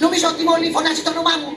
Νομίζω ότι μόλι φωνάζει το όνομά μου.